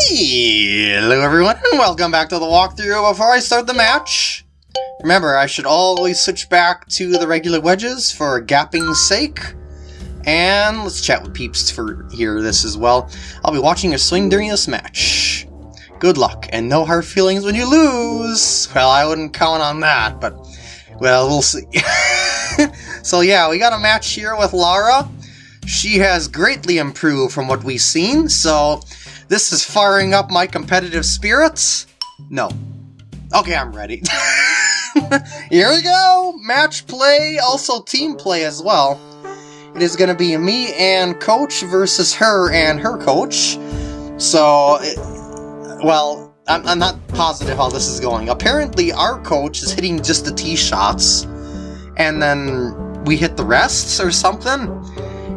Hello everyone, and welcome back to the walkthrough. Before I start the match, remember I should always switch back to the regular wedges for gapping's sake. And let's chat with peeps for hear this as well. I'll be watching your swing during this match. Good luck, and no hard feelings when you lose! Well, I wouldn't count on that, but, well, we'll see. so yeah, we got a match here with Lara. She has greatly improved from what we've seen, so this is firing up my competitive spirits? No. Okay, I'm ready. Here we go! Match play, also team play as well. It is going to be me and Coach versus her and her coach. So, it, well, I'm, I'm not positive how this is going. Apparently, our coach is hitting just the tee shots, and then we hit the rests or something,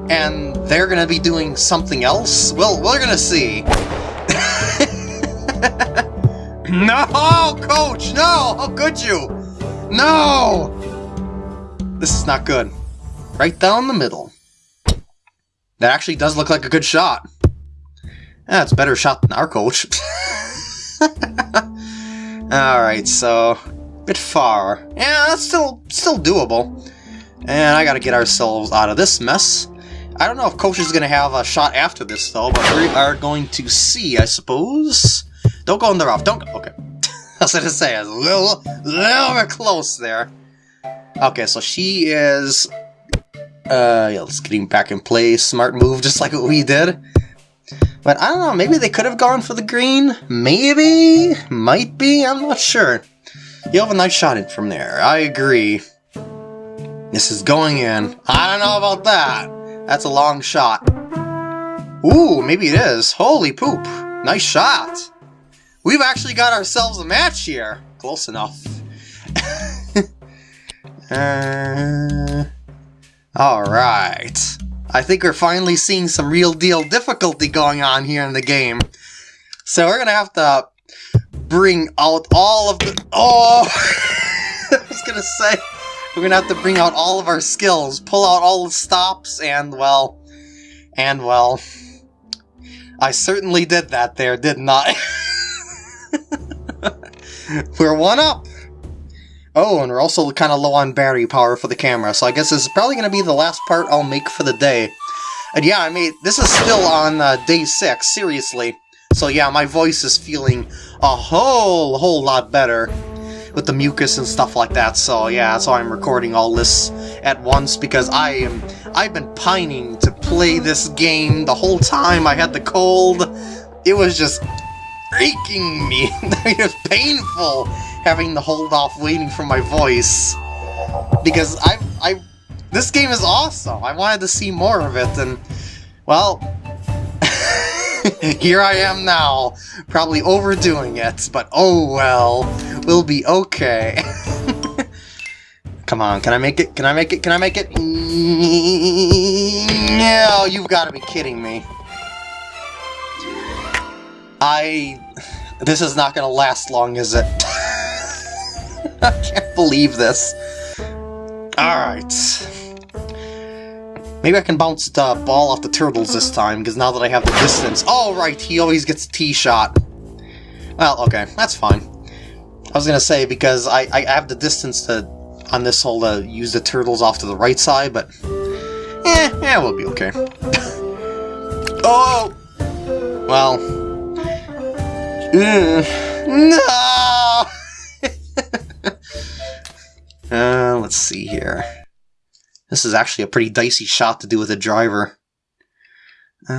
and they're gonna be doing something else? Well, we're gonna see. no, coach, no! How could you? No! This is not good. Right down the middle. That actually does look like a good shot. That's a better shot than our coach. Alright, so... Bit far. Yeah, that's still, still doable. And I gotta get ourselves out of this mess. I don't know if Coach is gonna have a shot after this, though, but we are going to see, I suppose. Don't go in the rough, don't go... Okay. I was gonna say, a little, little bit close there. Okay, so she is... Uh, yeah, let's getting back in play. Smart move, just like what we did. But I don't know, maybe they could have gone for the green? Maybe? Might be? I'm not sure. You have a nice shot in from there. I agree. This is going in. I don't know about that. That's a long shot. Ooh, maybe it is. Holy poop. Nice shot. We've actually got ourselves a match here. Close enough. uh, Alright. I think we're finally seeing some real deal difficulty going on here in the game. So we're gonna have to bring out all of the- Oh! I was gonna say, we're gonna have to bring out all of our skills, pull out all the stops, and well... And well... I certainly did that there, didn't I? we're one up! Oh, and we're also kind of low on battery power for the camera, so I guess this is probably going to be the last part I'll make for the day. And yeah, I mean, this is still on uh, day 6, seriously. So yeah, my voice is feeling a whole, whole lot better with the mucus and stuff like that, so yeah, that's why I'm recording all this at once, because I am, I've been pining to play this game the whole time I had the cold. It was just aching me. it was painful having to hold off waiting for my voice. Because I, I, this game is awesome. I wanted to see more of it, and, well, here I am now, probably overdoing it, but oh well, we'll be okay. Come on, can I make it? Can I make it? Can I make it? No, you've got to be kidding me. I... This is not going to last long, is it? I can't believe this. Alright. Maybe I can bounce the ball off the turtles this time, because now that I have the distance... Oh, right, he always gets a tee shot. Well, okay, that's fine. I was gonna say, because I, I have the distance to on this hole to use the turtles off to the right side, but... Eh, yeah, we'll be okay. oh! Well... Mm, no! uh, let's see here. This is actually a pretty dicey shot to do with a driver. Uh,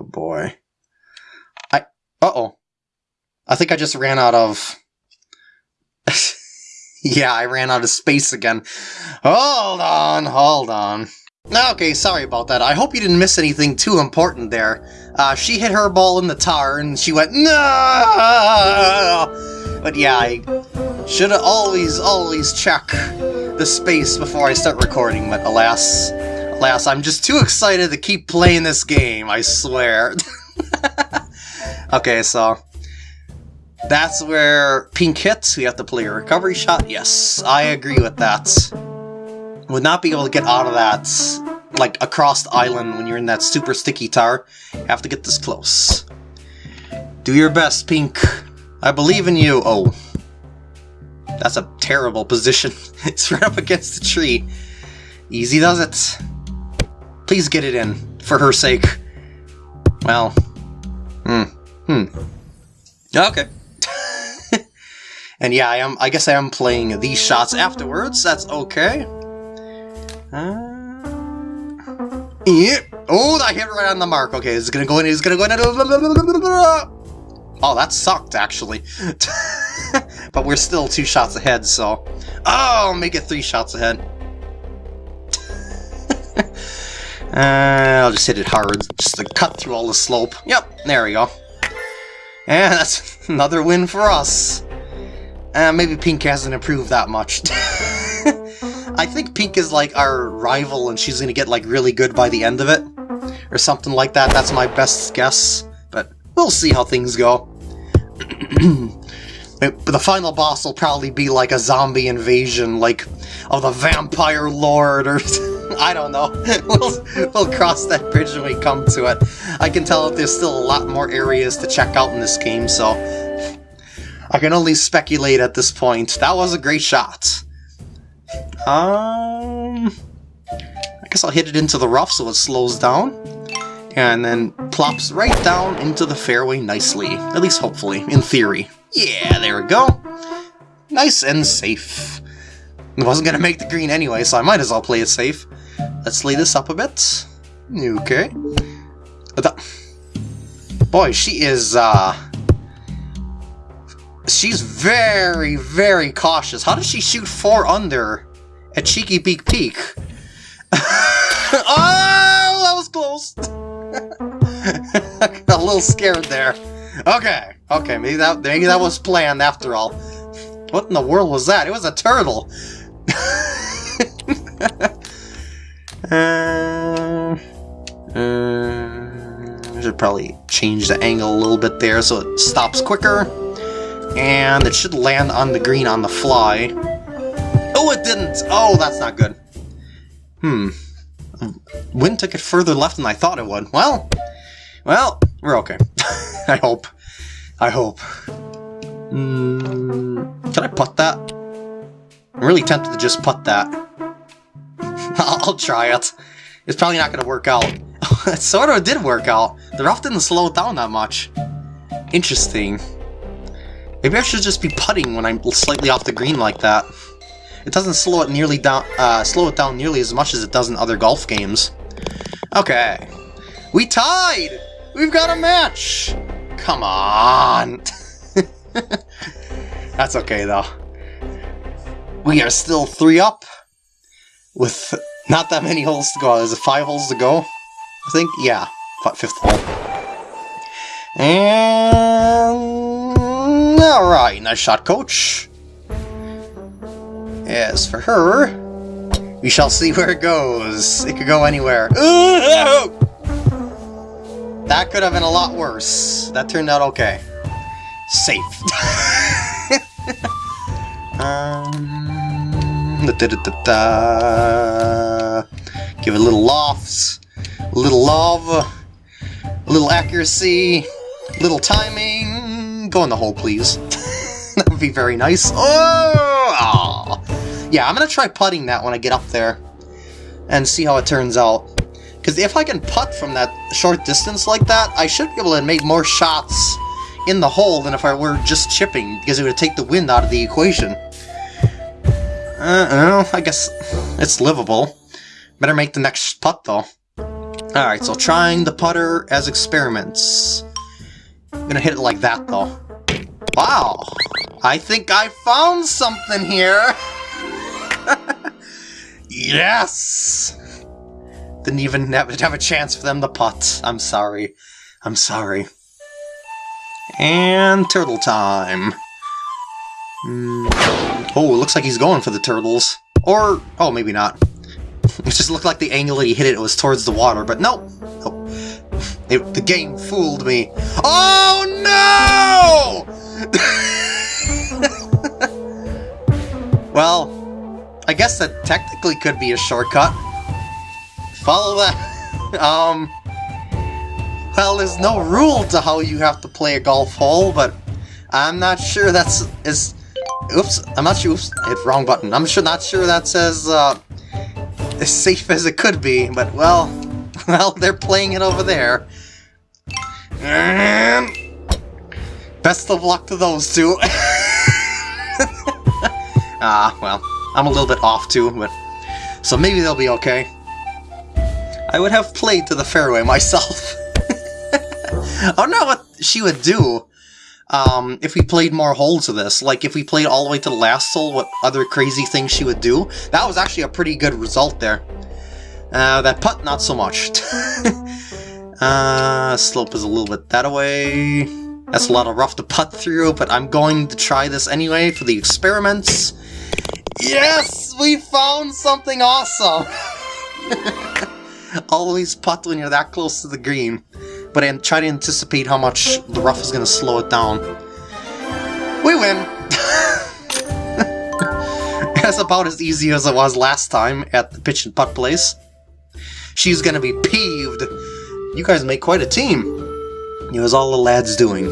oh boy. I... Uh-oh. I think I just ran out of... yeah, I ran out of space again. Hold on, hold on. Okay, sorry about that. I hope you didn't miss anything too important there. Uh, she hit her ball in the tar and she went, no! But yeah, I should always, always check the space before I start recording, but alas, alas, I'm just too excited to keep playing this game, I swear. okay, so that's where pink hits, we have to play a recovery shot. Yes, I agree with that. Would not be able to get out of that like across the island when you're in that super sticky tar. Have to get this close. Do your best, Pink. I believe in you. Oh. That's a terrible position. it's right up against the tree. Easy does it. Please get it in, for her sake. Well. Hmm. Hmm. Okay. and yeah, I am. I guess I am playing these shots afterwards. That's okay. Uh, yeah. Oh, that hit right on the mark. Okay, it's gonna go in. It's gonna go in. Oh, that sucked actually. but we're still two shots ahead, so. Oh, make it three shots ahead. uh, I'll just hit it hard, just to cut through all the slope. Yep, there we go. And that's another win for us. Uh, maybe Pink hasn't improved that much. I think Pink is like our rival and she's gonna get like really good by the end of it. Or something like that, that's my best guess. But we'll see how things go. the final boss will probably be like a zombie invasion, like of the vampire lord or I don't know. we'll, we'll cross that bridge when we come to it. I can tell that there's still a lot more areas to check out in this game, so I can only speculate at this point. That was a great shot. Um, I guess I'll hit it into the rough so it slows down. And then plops right down into the fairway nicely. At least hopefully, in theory. Yeah, there we go. Nice and safe. I wasn't going to make the green anyway, so I might as well play it safe. Let's lay this up a bit. Okay. Boy, she is, uh... She's very, very cautious. How does she shoot four under at Cheeky Beak Peak? oh, that was close! a little scared there. Okay, okay, maybe that maybe that was planned after all. What in the world was that? It was a turtle! uh, uh, I should probably change the angle a little bit there so it stops quicker. And it should land on the green on the fly. Oh, it didn't! Oh, that's not good. Hmm. Wind took it further left than I thought it would. Well, well, we're okay. I hope. I hope. Mm, can I putt that? I'm really tempted to just putt that. I'll try it. It's probably not going to work out. it sort of did work out. The rough didn't slow down that much. Interesting. Maybe I should just be putting when I'm slightly off the green like that. It doesn't slow it nearly down, uh, slow it down nearly as much as it does in other golf games. Okay, we tied. We've got a match. Come on. That's okay though. We are still three up with not that many holes to go. There's five holes to go. I think, yeah, fifth hole. And Alright, nice shot, coach. As for her, we shall see where it goes. It could go anywhere. Ooh! That could have been a lot worse. That turned out okay. Safe. um, da, da, da, Give it a little lofts, a little love, a little accuracy, a little timing, Go in the hole, please. that would be very nice. Oh! Yeah, I'm gonna try putting that when I get up there. And see how it turns out. Because if I can putt from that short distance like that, I should be able to make more shots in the hole than if I were just chipping, because it would take the wind out of the equation. Uh, well, I guess it's livable. Better make the next putt, though. Alright, so trying the putter as experiments. I'm gonna hit it like that, though. Wow! I think I found something here! yes! Didn't even have, a chance for them to putt. I'm sorry. I'm sorry. And turtle time. Mm. Oh, it looks like he's going for the turtles. Or, oh, maybe not. It just looked like the angle that he hit it was towards the water, but nope. nope. It, the game fooled me. Oh no! well, I guess that technically could be a shortcut. Follow that. um, well, there's no rule to how you have to play a golf hole, but I'm not sure that's is. Oops, I'm not sure. Oops, hit wrong button. I'm sure not sure that's as uh, as safe as it could be, but well, well, they're playing it over there. And best of luck to those two. ah, well, I'm a little bit off too, but so maybe they'll be okay. I would have played to the fairway myself. I don't know what she would do um, if we played more holes of this. Like, if we played all the way to the last hole, what other crazy things she would do. That was actually a pretty good result there. Uh, that putt, not so much. uh, slope is a little bit that way. That's a lot of rough to putt through, but I'm going to try this anyway for the experiments. Yes! We found something awesome! Always putt when you're that close to the green but I try to anticipate how much the rough is going to slow it down. We win! That's about as easy as it was last time at the pitch and putt place. She's going to be peeved. You guys make quite a team. It was all the lads doing.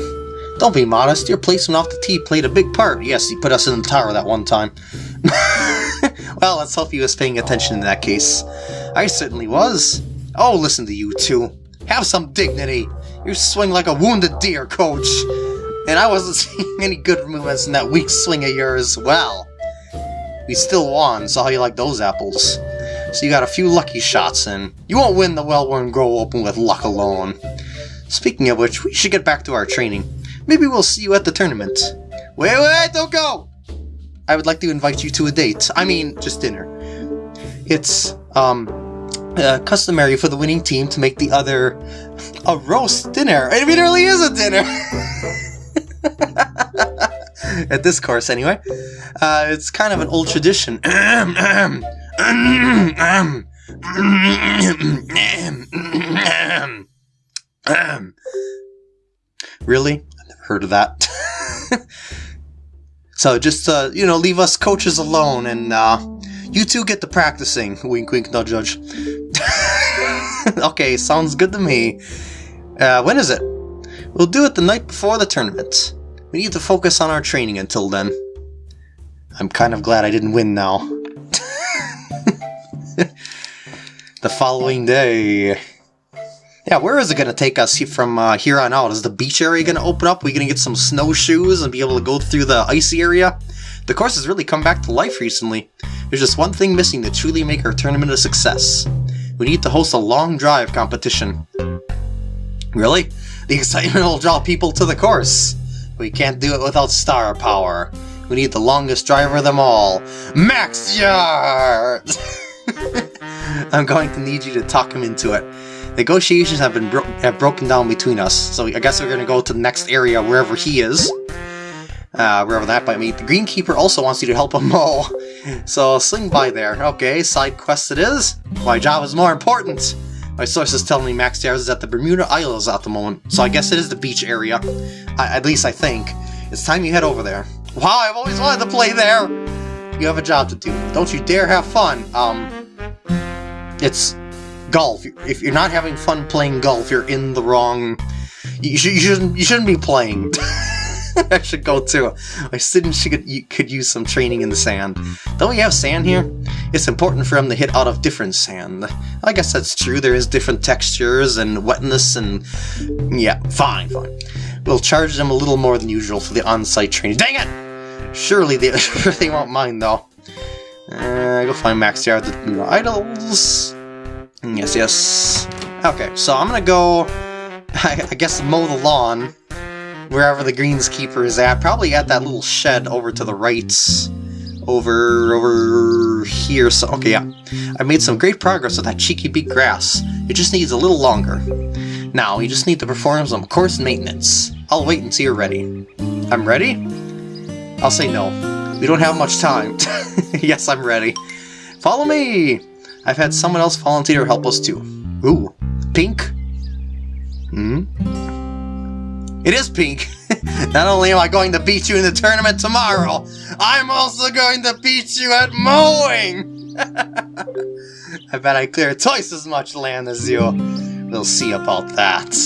Don't be modest, your placement off the tee played a big part. Yes, he put us in the tower that one time. well, let's hope he was paying attention in that case. I certainly was. Oh, listen to you two. Have some dignity! You swing like a wounded deer, coach! And I wasn't seeing any good movements in that weak swing of yours. Well, we still won, so how you like those apples? So you got a few lucky shots in. You won't win the Wellworn Grove Open with luck alone. Speaking of which, we should get back to our training. Maybe we'll see you at the tournament. Wait, wait, don't go! I would like to invite you to a date. I mean, just dinner. It's, um, uh, customary for the winning team to make the other a roast dinner. I mean, it really is a dinner! At this course, anyway. Uh, it's kind of an old tradition. really? I've never heard of that. so just, uh, you know, leave us coaches alone and, uh, you two get to practicing. Wink, wink, no judge. okay, sounds good to me. Uh, when is it? We'll do it the night before the tournament. We need to focus on our training until then. I'm kind of glad I didn't win now. the following day. Yeah, where is it going to take us from uh, here on out? Is the beach area going to open up? Are we going to get some snowshoes and be able to go through the icy area? The course has really come back to life recently. There's just one thing missing to truly make our tournament a success. We need to host a long drive competition. Really? The excitement will draw people to the course. We can't do it without star power. We need the longest driver of them all. Max Yard! I'm going to need you to talk him into it. Negotiations have been bro have broken down between us, so I guess we're to go to the next area wherever he is uh, wherever that might be. The Greenkeeper also wants you to help him mow, so swing by there. Okay, side quest it is. My job is more important. My sources tell me Max Stairs is at the Bermuda Isles at the moment, so I guess it is the beach area. I, at least I think. It's time you head over there. Wow, I've always wanted to play there! You have a job to do. Don't you dare have fun. Um, it's golf. If you're not having fun playing golf, you're in the wrong... You, sh you shouldn't, you shouldn't be playing. I should go too. My students should, could use some training in the sand. Don't we have sand here? It's important for them to hit out of different sand. I guess that's true. There is different textures and wetness and... Yeah, fine, fine. We'll charge them a little more than usual for the on-site training. Dang it! Surely they, they won't mind, though. Uh, go find Max here at the idols. Yes, yes. Okay, so I'm gonna go, I, I guess, mow the lawn wherever the greenskeeper is at. Probably at that little shed over to the right. Over, over here. So, okay, yeah. I made some great progress with that cheeky beak grass. It just needs a little longer. Now, you just need to perform some course maintenance. I'll wait until you're ready. I'm ready? I'll say no. We don't have much time. yes, I'm ready. Follow me! I've had someone else volunteer to help us too. Ooh, pink? Hmm? It is pink. Not only am I going to beat you in the tournament tomorrow, I'm also going to beat you at mowing! I bet I clear twice as much land as you. We'll see about that.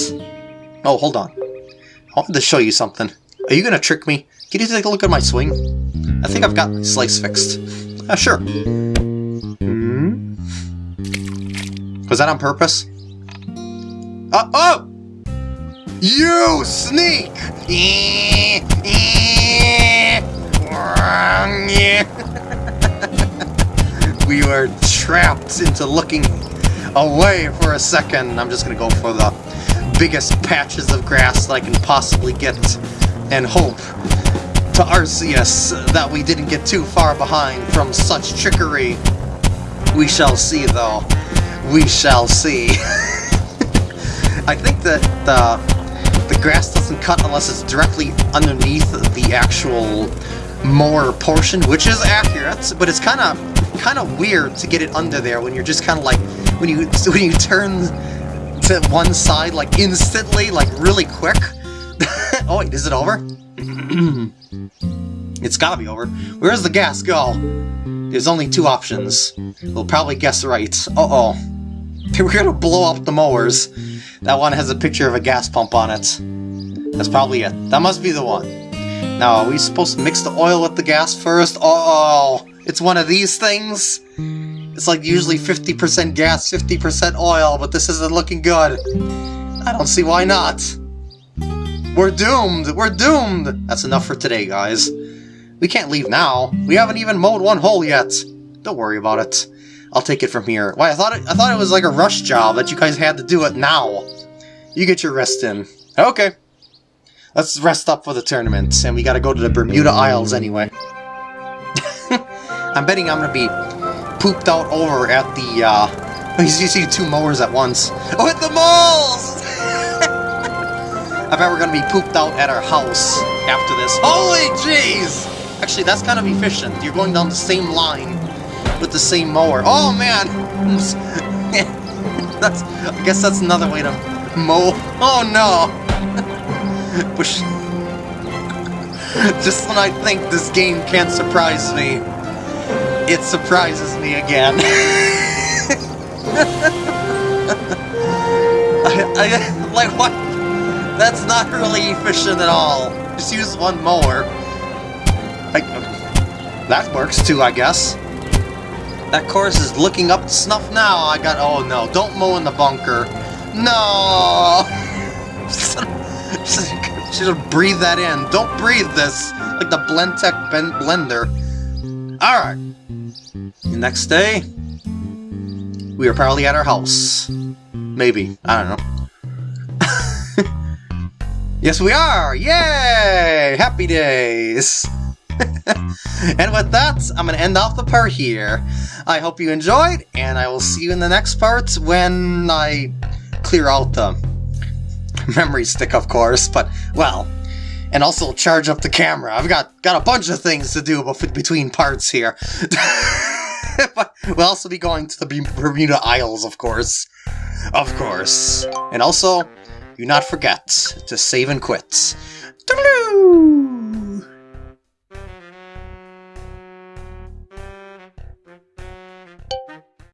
Oh, hold on. I wanted to show you something. Are you gonna trick me? Can you take a look at my swing? I think I've got my slice fixed. Uh, sure. Was that on purpose? Uh, oh! You sneak! we were trapped into looking away for a second. I'm just gonna go for the biggest patches of grass that I can possibly get and hope to Arceus that we didn't get too far behind from such trickery. We shall see, though. We shall see. I think that the, the grass doesn't cut unless it's directly underneath the actual mower portion, which is accurate, but it's kind of kind of weird to get it under there when you're just kind of like when you when you turn to one side like instantly, like really quick. oh wait, is it over? it's gotta be over. Where does the gas go? There's only two options. We'll probably guess right. Uh-oh. We're gonna blow up the mowers. That one has a picture of a gas pump on it. That's probably it. That must be the one. Now, are we supposed to mix the oil with the gas first? Uh oh, it's one of these things? It's like usually 50% gas, 50% oil, but this isn't looking good. I don't see why not. We're doomed! We're doomed! That's enough for today, guys. We can't leave now. We haven't even mowed one hole yet. Don't worry about it. I'll take it from here. Why, I thought it, I thought it was like a rush job that you guys had to do it now. You get your rest in. Okay. Let's rest up for the tournament, and we gotta go to the Bermuda Isles anyway. I'm betting I'm gonna be pooped out over at the, uh... You see two mowers at once. Oh, at the malls! I bet we're gonna be pooped out at our house after this. Holy jeez! Actually, that's kind of efficient. You're going down the same line with the same mower. Oh, man! that's, I guess that's another way to mow. Oh, no! Push. Just when I think this game can't surprise me, it surprises me again. I, I, like, what? That's not really efficient at all. Just use one mower. Like, that works too, I guess. That chorus is looking up snuff now. I got... Oh, no. Don't mow in the bunker. No! Should have that in. Don't breathe this. Like the Blendtec ben blender. Alright. Next day, we are probably at our house. Maybe. I don't know. Yes, we are! Yay! Happy days! and with that, I'm going to end off the part here. I hope you enjoyed, and I will see you in the next part when I clear out the memory stick, of course, but, well, and also charge up the camera. I've got, got a bunch of things to do between parts here. but we'll also be going to the Bermuda Isles, of course. Of course. And also, do not forget to save and quit.